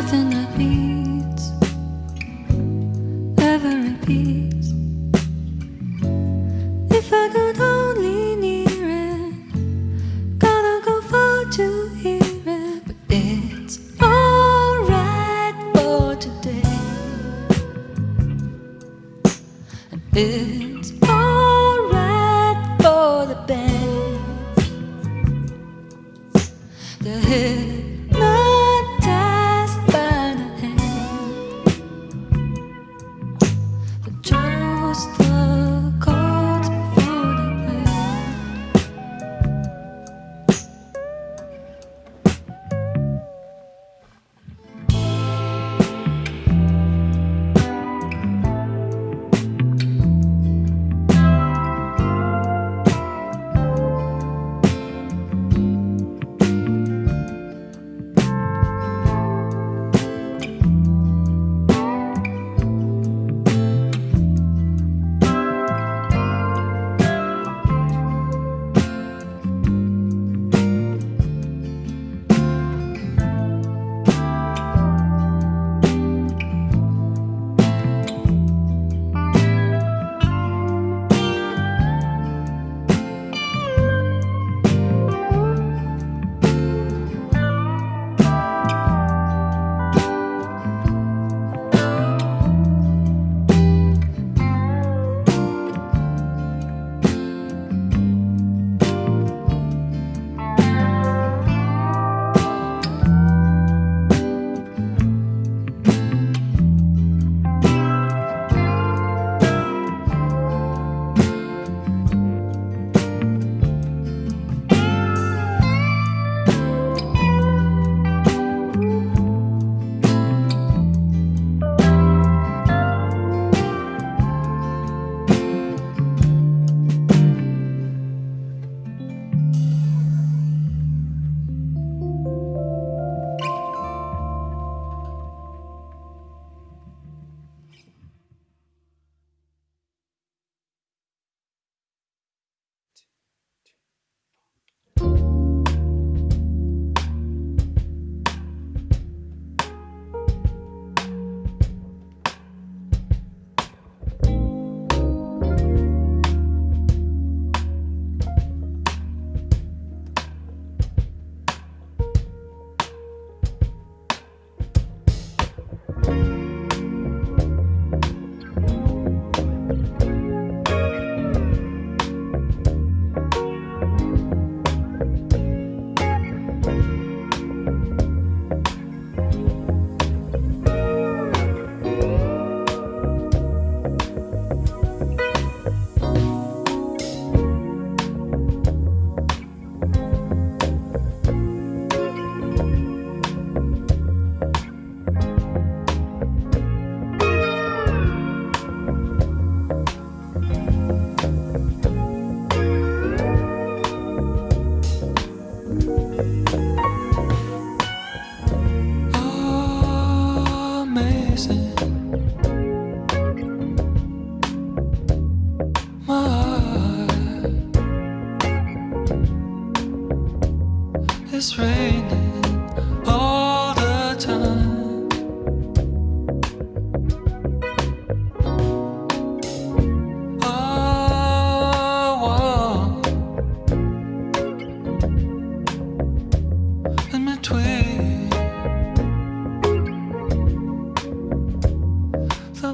Nothing that beats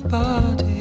body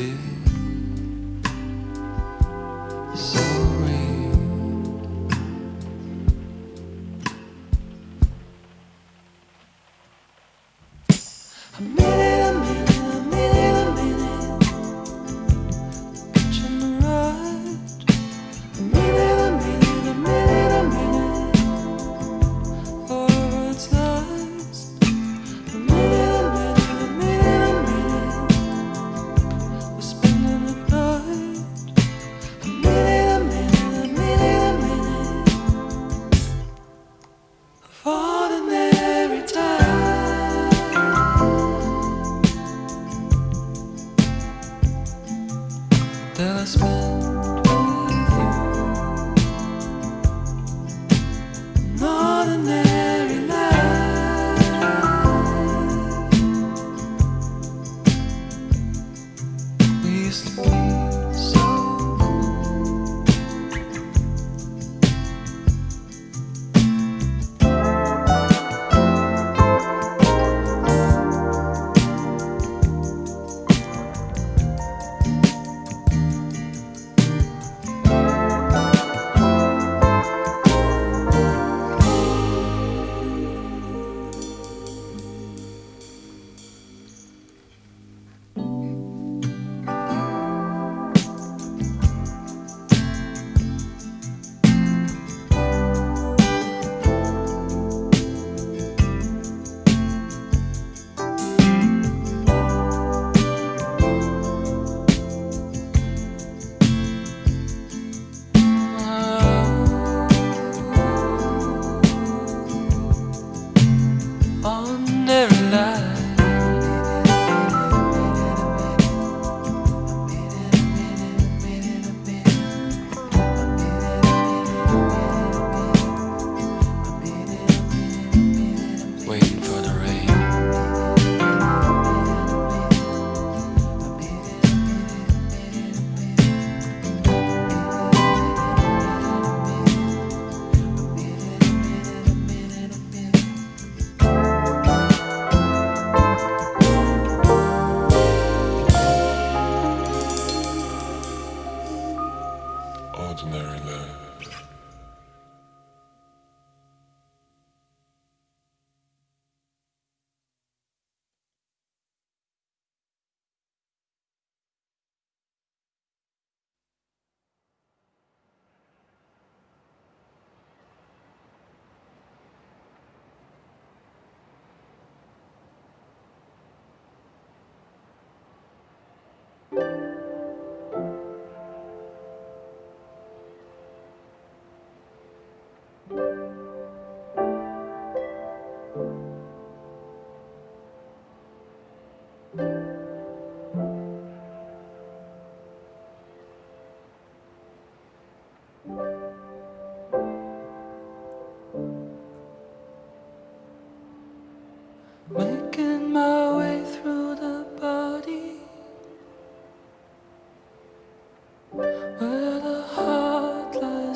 fear.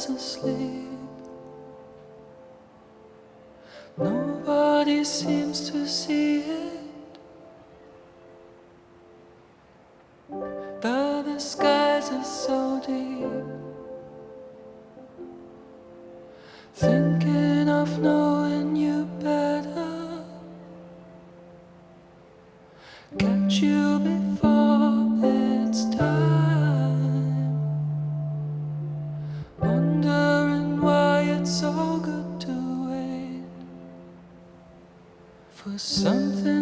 Heart asleep. Nobody seems to see something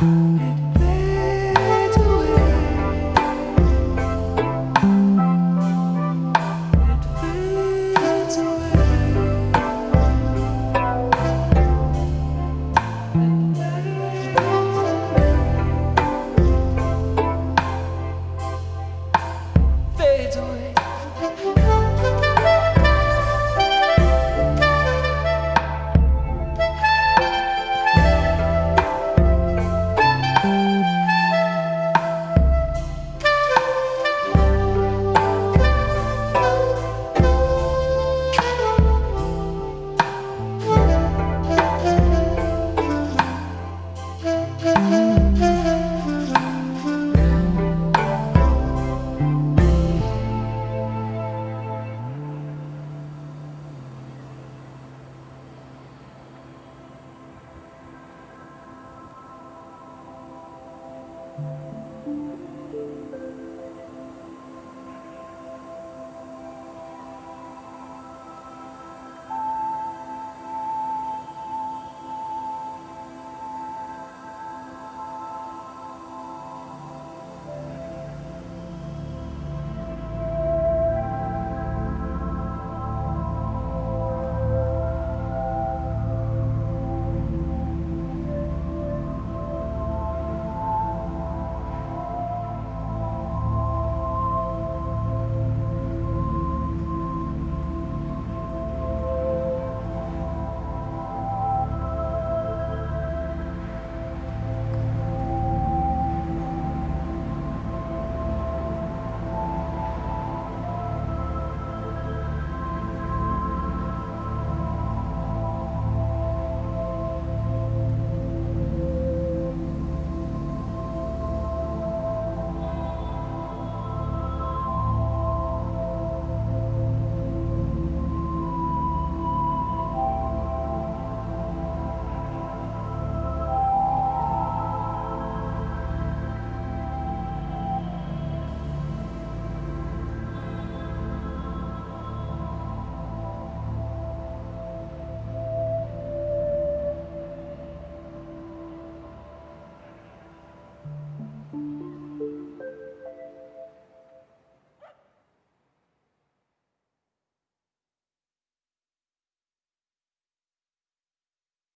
Mm-hmm.